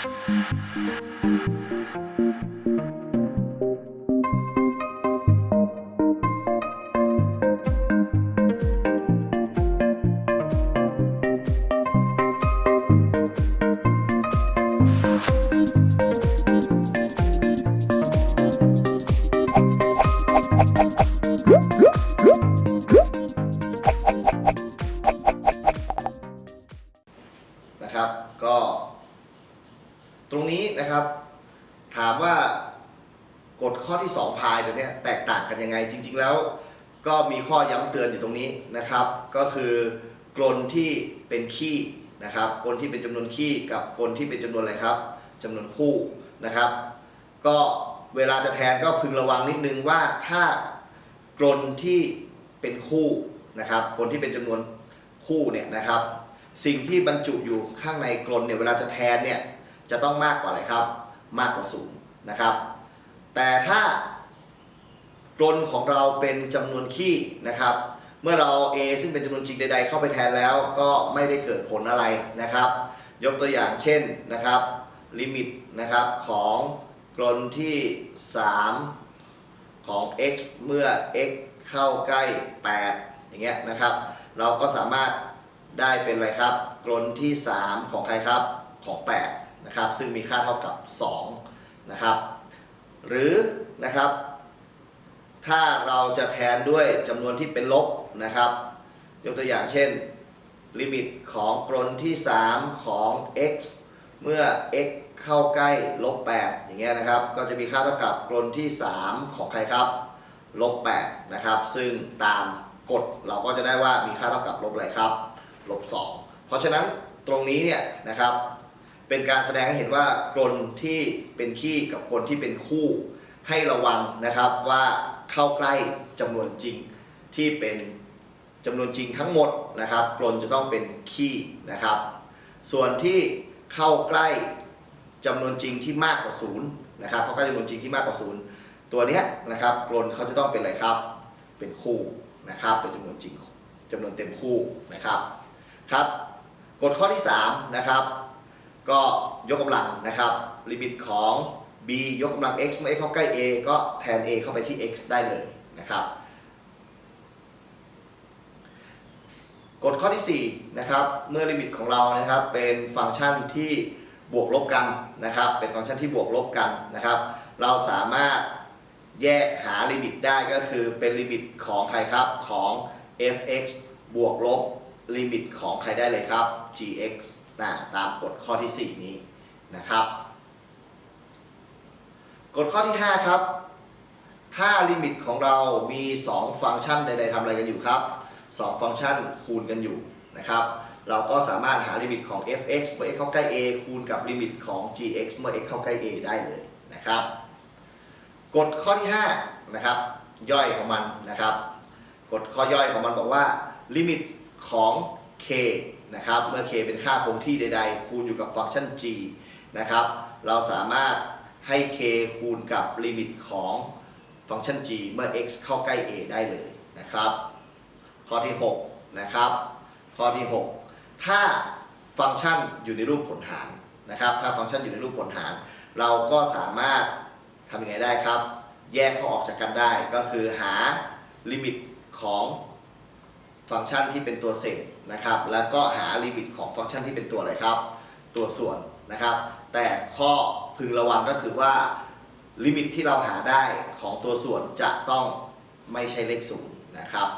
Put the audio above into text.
นะครับ ก็ ตรงนี้นะครับ ถามว่ากฎข้อที่ 2 พายตัวนี้แตกต่างกันยังไง จริง ๆ แล้วก็มีข้อย้ำเตือนอยู่ตรงนี้นะครับ ก็คือกลนที่เป็นขี้นะครับ กลที่เป็นจำนวนขี้กับกลที่เป็นจำนวนอะไรครับจำนวนคู่นะครับ ก็เวลาจะแทนก็พึงระวังนิดนึงว่าถ้ากลนที่เป็นคู่นะครับกลที่เป็นจำนวนคู่เนี่ยนะครับ สิ่งที่บรรจุอยู่ข้างในกลนเนี่ยเวลาจะแทนเนี่ย จะต้องมากกว่าอะไรครับ มากกว่าศูนย์นะครับ แต่ถ้ากลนของเราเป็นจำนวนขี้นะครับ เมื่อเรา a ซึ่งเป็นจำนวนจริงใด ๆ เข้าไปแทนแล้วก็ไม่ได้เกิดผลอะไรนะครับ ยกตัวอย่างเช่นนะครับลิมิตนะครับของกลนที่ 3 ของ x เมื่อ x เข้าใกล้ 8 อย่างเงี้ยนะครับ เราก็สามารถได้เป็นอะไรครับ กลนที่ 3 ของใครครับของ 8 นะครับซึ่งมีค่าเท่ากับ2นะครับหรือนะครับถ้าเราจะแทนด้วยจำนวนที่เป็นลบนะครับยกตัวอย่างเช่น ลิมิตของกลนที่ 3 ของ x เมื่อ x เข้าใกล้ลบ8อย่างเงี้ยนะครับก็จะมีค่าเท่ากับกลนที่ 3 ของใครครับลบ8นะครับซึ่งตามกฎเราก็จะได้ว่ามีค่าเท่ากับลบอะไรครับลบ2เพราะฉะนั้นตรงนี้เนี่ยนะครับ เป็นการแสดงให้เห็นว่ากลนที่เป็นขี้กับกลนที่เป็นคู่ ให้ระวังนะครับว่าเข้าใกล้จำนวนจริงที่เป็นจำนวนจริงทั้งหมดนะครับกลนจะต้องเป็นขี้นะครับ ส่วนที่เข้าใกล้จำนวนจริงที่มากกว่าศูนย์นะครับเข้าใกล้จำนวนจริงที่มากกว่าศูนย์ตัวนี้นะครับกลนเขาจะต้องเป็นอะไรครับ เป็นคู่นะครับ เป็นจำนวนจริงจำนวนเต็มคู่นะครับครับกฎข้อที่3นะครับ ก็ยกกำลังนะครับ ลิมิตของ b ยกกำลัง x เมื่อ x เข้าใกล้ a ก็แทน a เข้าไปที่ x ได้เลยนะครับกฎข้อที่4นะครับเมื่อลิมิตของเรานะครับเป็นฟังก์ชันที่บวกลบกันนะครับ เป็นฟังก์ชันที่บวกลบกันนะครับ เราสามารถแยกหาลิมิตได้ก็คือเป็นลิมิตของใครครับของ f(x) บวกลบลิมิตของใครได้เลยครับ g(x) นะตามกฎข้อที่ 4 นี้นะครับ กฎข้อที่ 5 ครับ ถ้าลิมิตของเรามี 2 ฟังก์ชันใดๆทำอะไรกันอยู่ครับ 2 ฟังก์ชันคูณกันอยู่นะครับ เราก็สามารถหาลิมิตของ f(x) เมื่อ x เข้าใกล้ a คูณกับลิมิตของ g(x) เมื่อ x เข้าใกล้ a ได้เลยนะครับ กฎข้อที่5นะครับย่อยของมันนะครับ กฎข้อย่อยของมันบอกว่าลิมิตของ k นะครับเมื่อ k เป็นค่าคงที่ใด ๆ คูณอยู่กับฟังก์ชัน g นะครับเราสามารถให้ k คูณกับลิมิตของฟังก์ชัน g เมื่อ x เข้าใกล้ a ได้เลยนะครับข้อที่6นะครับข้อที่ 6 ถ้าฟังก์ชันอยู่ในรูปผลหารนะครับถ้าฟังก์ชันอยู่ในรูปผลหาร เราก็สามารถทำยังไงได้ครับ แยกเขาออกจากกันได้ก็คือหาลิมิตของ ฟังก์ชันที่เป็นตัวเศษนะครับ แล้วก็หาลิมิตของฟังก์ชันที่เป็นตัวอะไรครับ ตัวส่วนนะครับ แต่ข้อพึงระวังก็คือว่าลิมิตที่เราหาได้ของตัวส่วนจะต้องไม่ใช่เลขศูนย์นะครับ